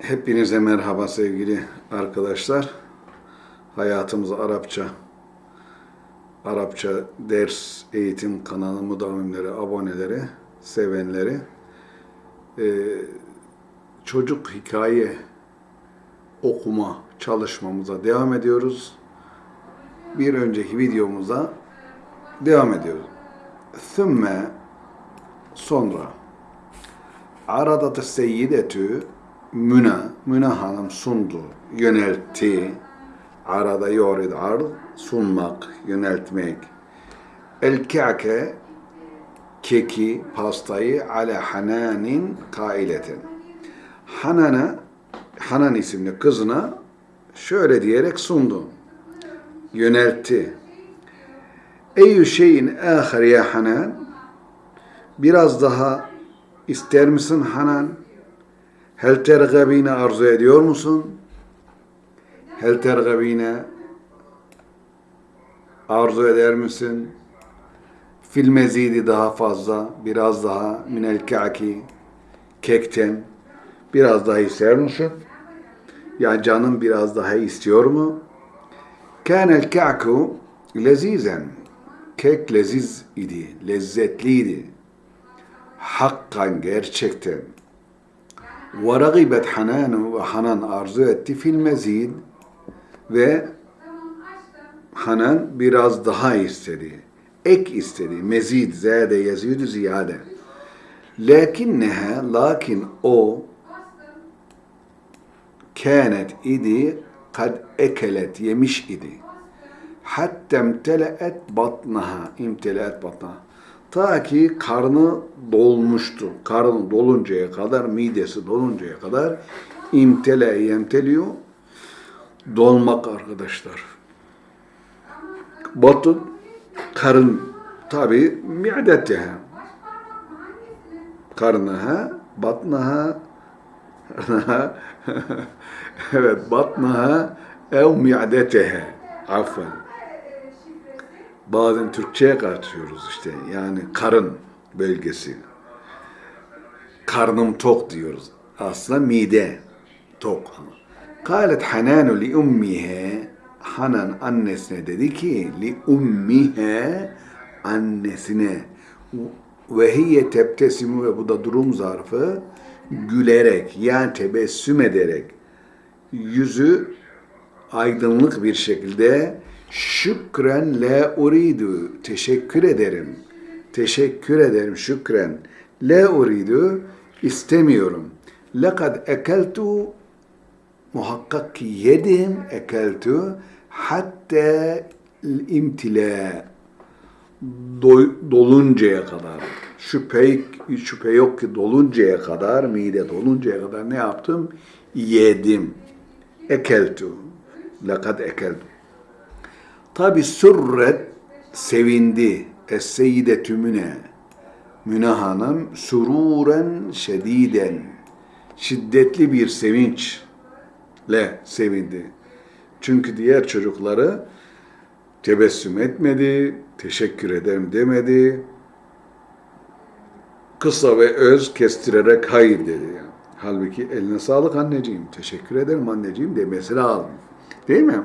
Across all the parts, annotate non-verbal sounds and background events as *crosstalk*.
Hepinize merhaba sevgili arkadaşlar. Hayatımız Arapça. Arapça ders eğitim kanalı müdavimleri, aboneleri, sevenleri. Ee, çocuk hikaye okuma çalışmamıza devam ediyoruz. Bir önceki videomuza devam ediyoruz. Thümme sonra Aradat seyyidetü Müne, Müne Hanım sundu, yöneltti. Arada yorid ard, sunmak, yöneltmek. El ka'ke, keki, pastayı ala Hananin kaileten. Hanana, Hanan isimli kızına şöyle diyerek sundu. Yöneltti. Eyyü şeyin ahir ya Hanan, biraz daha ister misin Hanan? Hel tergabine arzu ediyor musun? Hel tergabine arzu eder misin? Fil mezidi daha fazla, biraz daha minel kaki, kekten, biraz daha ister misin? Ya canım biraz daha istiyor mu? Kânel ka'ku lezizen. Kek leziz idi, lezzetliydi. Hakkan gerçekten. وَرَغِبَتْ Hanan ve Hanan arzu etti fil mezid ve Hanan biraz daha istedi. Ek istedi. Mezid, zade, yazid, ziyade. Lakinneha, lakin o kânet idi kad ekelet, yemiş idi. Hatta imteleet batnaha, imteleet batnaha. Ta ki karnı dolmuştu. Karnı doluncaya kadar, midesi doluncaya kadar imtele yemteliyor. Dolmak arkadaşlar. Batın karın tabi mi'deteha. Karnaha, batnaha, *laughs* evet batnaha ev mi'deteha. Affen bazen Türkçe'ye katıyoruz işte. Yani karın bölgesi. Karnım tok diyoruz. Aslında mide tok. Kalet Hananu li ummihe Hanan annesine dedi ki li ummihe annesine ve hiye tebtesimu ve bu da durum zarfı gülerek yani tebessüm ederek yüzü aydınlık bir şekilde Şükren la uridu. Teşekkür ederim. Teşekkür ederim. Şükren. La uridu. istemiyorum. Lekad ekeltu muhakkak ki yedim ekeltu hatta imtila doluncaya kadar şüphe, şüphe yok ki doluncaya kadar mide doluncaya kadar ne yaptım? Yedim. Ekeltu. Lekad ekeltu. Tabi sürret sevindi. Es-seyyidetü Müne. Müne Hanım sururen şediden. Şiddetli bir sevinçle sevindi. Çünkü diğer çocukları tebessüm etmedi, teşekkür ederim demedi. Kısa ve öz kestirerek hayır dedi. Halbuki eline sağlık anneciğim, teşekkür ederim anneciğim demesi lazım. Değil mi?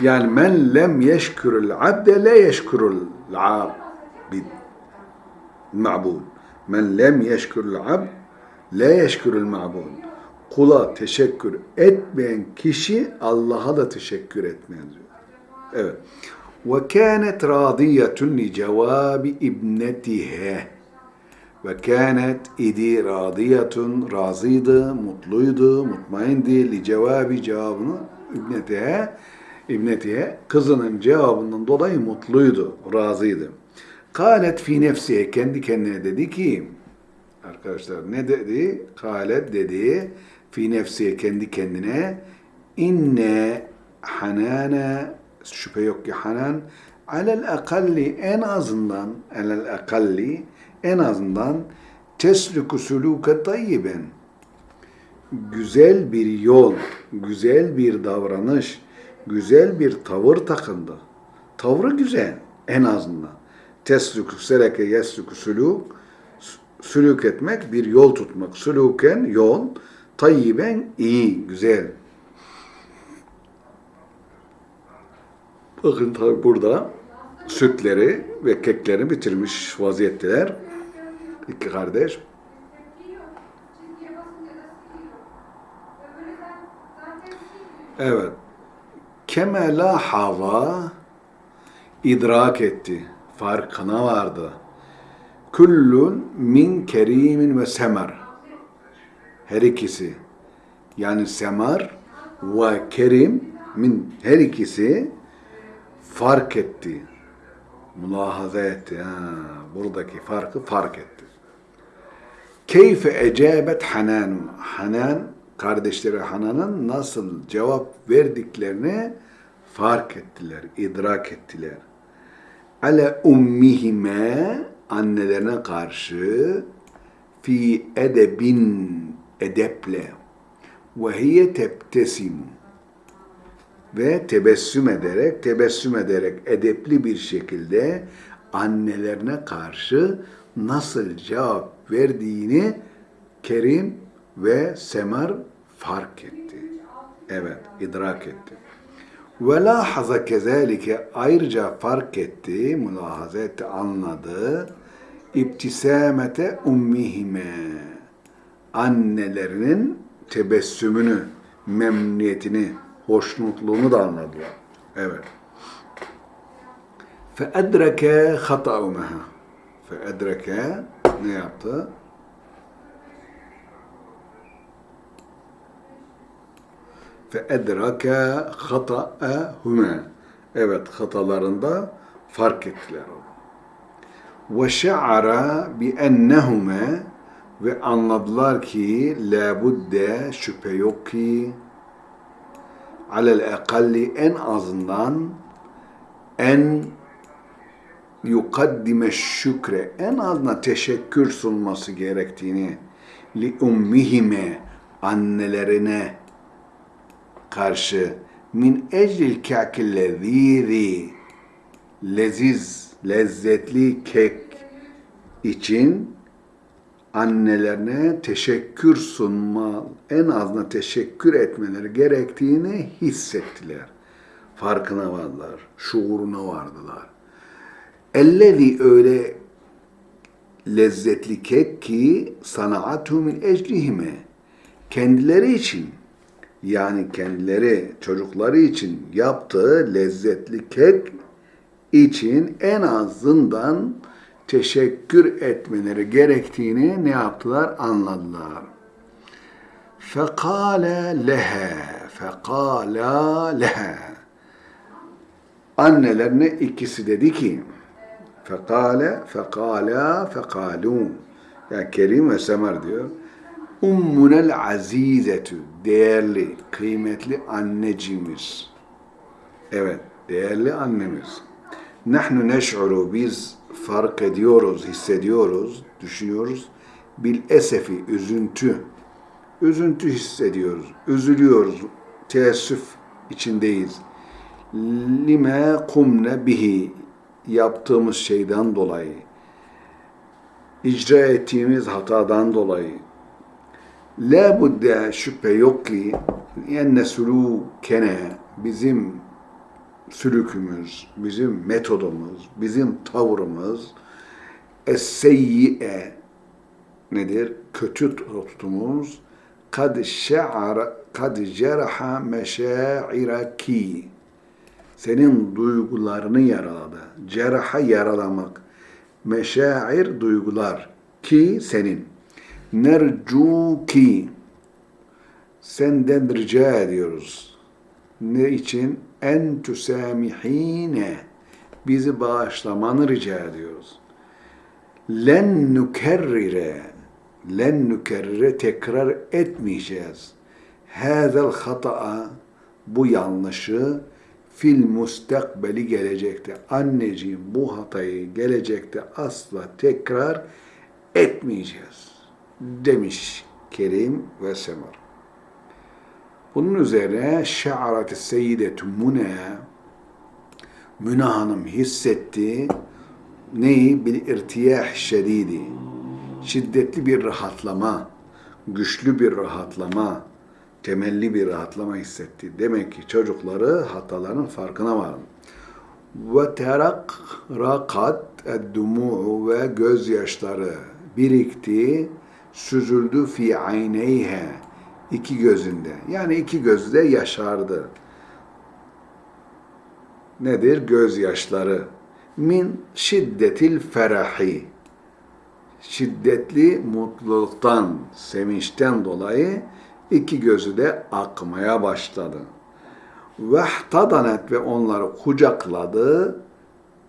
Yani men lem yeşkurul abde le yeşkurul abid. Ma'bud. Men lem yeşkurul abd le yeşkurul ma'bud. Kula teşekkür etmeyen kişi Allah'a da teşekkür etmez diyor. Evet. Ve kânet radiyetun li cevabi ibnetihe. Ve kânet idi radiyetun razıydı, mutluydu, mutmaindi li cevabi cevabını ibnetihe İbnetiye kızının cevabından dolayı mutluydu, razıydı. Kalet fi nefsiye kendi kendine dedi ki arkadaşlar ne dedi? Kalet dedi fi nefsiye kendi kendine inne hanane şüphe yok ki hanan alel akalli en azından alel akalli en azından tesluku suluke tayyiben güzel bir yol, güzel bir davranış, güzel bir tavır takındı. Tavrı güzel en azından. Teslük, seleke, yeslük, sülük, sülük etmek, bir yol tutmak. Sülüken yol, Tayyiben iyi, güzel. Bakın tabi burada sütleri ve keklerini bitirmiş vaziyetteler. İki kardeş. Evet. Kemela hava idrak etti. Farkına vardı. Kullun min kerimin ve semer. Her ikisi. Yani semar ve kerim min her ikisi fark etti. Mülahaza etti. Ha, buradaki farkı fark etti. Keyfe ecabet Hanan. Hanan kardeşleri Hanan'ın nasıl cevap verdiklerini fark ettiler, idrak ettiler. Ale ummihime annelerine karşı fi edebin edeple ve hiye tebtesimu ve tebessüm ederek, tebessüm ederek edepli bir şekilde annelerine karşı nasıl cevap verdiğini Kerim ve Semar fark etti. Evet, idrak etti. Ve lahaza kezalike ayrıca fark etti, mülahaza etti, anladı. İbtisamete ummihime annelerinin tebessümünü, memnuniyetini, hoşnutluğunu da anladılar. Evet. فَاَدْرَكَ خَطَأُمَهَا فَاَدْرَكَ ne yaptı? Fe edrake hata'ehüme. Evet hatalarında fark ettiler onu. Ve şe'ara bi ennehume ve anladılar ki labudde şüphe yok ki alel ekalli en azından en yukaddime şükre en azından teşekkür sunması gerektiğini li ummihime annelerine karşı min eclil kâkillezîzi leziz, lezzetli kek için annelerine teşekkür sunma, en azından teşekkür etmeleri gerektiğini hissettiler. Farkına vardılar, şuuruna vardılar. Ellezi öyle lezzetli kek ki sana'atu min eclihime kendileri için yani kendileri çocukları için yaptığı lezzetli kek için en azından teşekkür etmeleri gerektiğini ne yaptılar? Anladılar. Fekale lehe, fekala lehe. Annelerine ikisi dedi ki, fekale, fekala, fekalun. Yani Kerim ve Semer diyor. Ummunel azizetü, değerli, kıymetli anneciğimiz. Evet, değerli annemiz. Nahnu neş'uru, biz fark ediyoruz, hissediyoruz, düşünüyoruz. Bil esefi, üzüntü. Üzüntü hissediyoruz, üzülüyoruz, teessüf içindeyiz. Lime kumne bihi, yaptığımız şeyden dolayı, icra ettiğimiz hatadan dolayı. La budde şüphe yok ki enne sulukene bizim sülükümüz, bizim metodumuz, bizim tavrımız es-seyyi'e nedir? Kötü tutumumuz kad şe'ara kad ceraha meşairaki senin duygularını yaraladı. Ceraha yaralamak. Meşair duygular ki senin. Nercu ki senden rica ediyoruz. Ne için? En tüsamihine bizi bağışlamanı rica ediyoruz. Len nükerrire len nükerrire tekrar etmeyeceğiz. Hâzel hata'a bu yanlışı fil mustakbeli gelecekte. Anneciğim bu hatayı gelecekte asla tekrar etmeyeceğiz demiş Kerim ve Semar. Bunun üzerine şe'aret seyyidetu Mune Müne Hanım hissetti neyi? Bil irtiyah şedidi. Şiddetli bir rahatlama. güçlü bir rahatlama, temelli bir rahatlama hissetti. Demek ki çocukları hataların farkına vardı. Ve terak rakat eddumu ve gözyaşları birikti, süzüldü fi ayneyhe iki gözünde. Yani iki gözde yaşardı. Nedir? Gözyaşları. Min şiddetil ferahi. Şiddetli mutluluktan, sevinçten dolayı iki gözü de akmaya başladı. Vehtadanet ve onları kucakladı,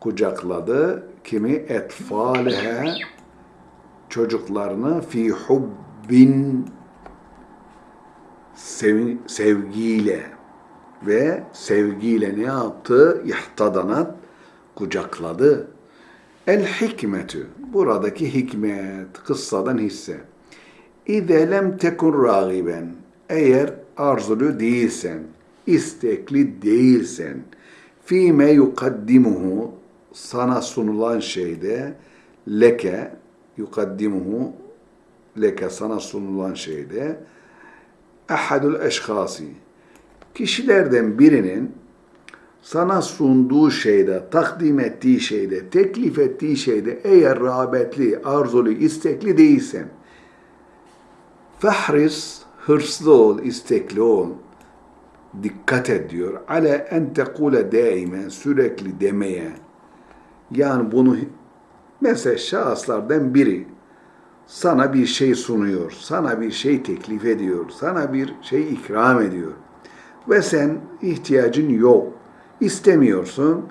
kucakladı. Kimi? Etfalihe, çocuklarını fi hubbin sev- sevgiyle ve sevgiyle ne yaptı? İhtadanat kucakladı. El hikmetü buradaki hikmet kıssadan hisse. İze lem tekun ragiben eğer arzulu değilsen, istekli değilsen, fîme yukaddimuhu sana sunulan şeyde leke yukaddimuhu leke sana sunulan şeyde ahadul eşhasi kişilerden birinin sana sunduğu şeyde, takdim ettiği şeyde, teklif ettiği şeyde eğer rağbetli, arzulu, istekli değilsen fahris, hırslı ol, istekli ol, dikkat et diyor. Ale en tekule daimen, sürekli demeye. Yani bunu mesela şahıslardan biri sana bir şey sunuyor, sana bir şey teklif ediyor, sana bir şey ikram ediyor. Ve sen ihtiyacın yok, istemiyorsun.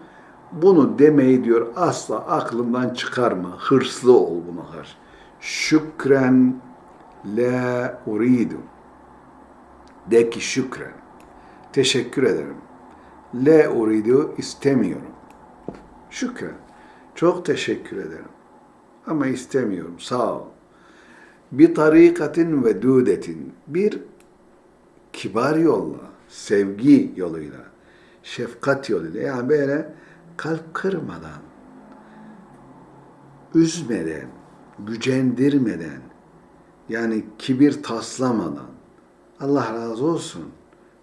Bunu demeyi diyor asla aklından çıkarma, hırslı ol buna karşı. Şükren la uridu. De ki şükren. Teşekkür ederim. La uridu istemiyorum. Şükren. Çok teşekkür ederim. Ama istemiyorum. Sağ ol. Bir tarikatin ve dudetin. Bir kibar yolla, sevgi yoluyla, şefkat yoluyla. Yani böyle kalp kırmadan, üzmeden, gücendirmeden, yani kibir taslamadan. Allah razı olsun.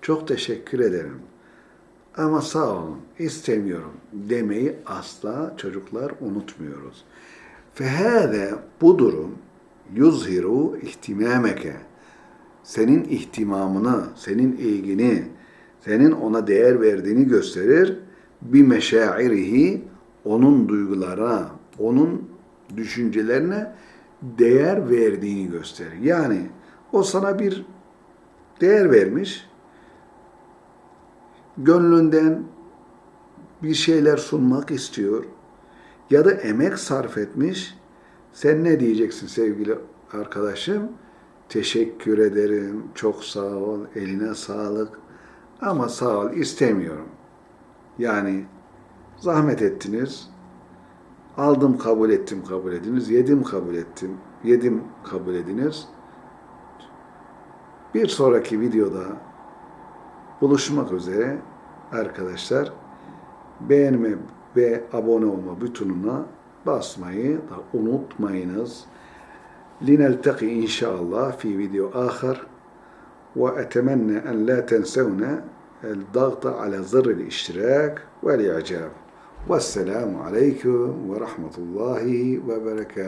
Çok teşekkür ederim. Ama sağ olun, istemiyorum demeyi asla çocuklar unutmuyoruz. Fehâde bu durum yuzhiru ihtimameke. Senin ihtimamını, senin ilgini, senin ona değer verdiğini gösterir. Bir meşairihi, onun duygularına, onun düşüncelerine değer verdiğini gösterir. Yani o sana bir değer vermiş, gönlünden bir şeyler sunmak istiyor ya da emek sarf etmiş. Sen ne diyeceksin sevgili arkadaşım? Teşekkür ederim, çok sağ ol, eline sağlık ama sağ ol istemiyorum. Yani zahmet ettiniz, aldım kabul ettim kabul ediniz, yedim kabul ettim, yedim kabul ediniz. Bir sonraki videoda buluşmak üzere arkadaşlar. Beğenme ve abone olma butonuna basmayı da unutmayınız. لنلتقي إن شاء الله في فيديو آخر وأتمنى أن لا تنسونا الضغط على زر الاشتراك والإعجاب والسلام عليكم ورحمة الله وبركاته